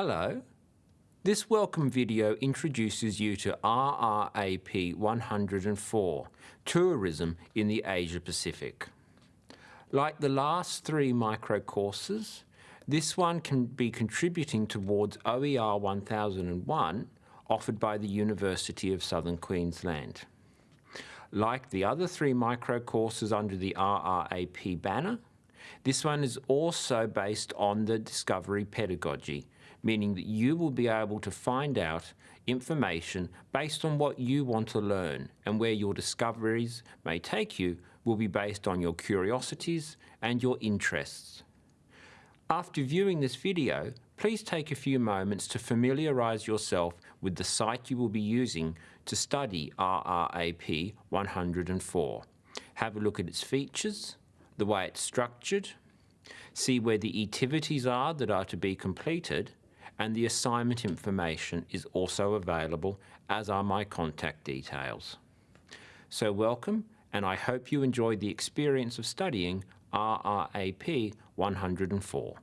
Hello. This welcome video introduces you to RRAP 104, Tourism in the Asia Pacific. Like the last three micro courses, this one can be contributing towards OER 1001 offered by the University of Southern Queensland. Like the other three micro courses under the RRAP banner, this one is also based on the discovery pedagogy meaning that you will be able to find out information based on what you want to learn and where your discoveries may take you will be based on your curiosities and your interests. After viewing this video, please take a few moments to familiarise yourself with the site you will be using to study RRAP 104. Have a look at its features, the way it's structured, see where the activities are that are to be completed, and the assignment information is also available, as are my contact details. So welcome, and I hope you enjoyed the experience of studying RRAP 104.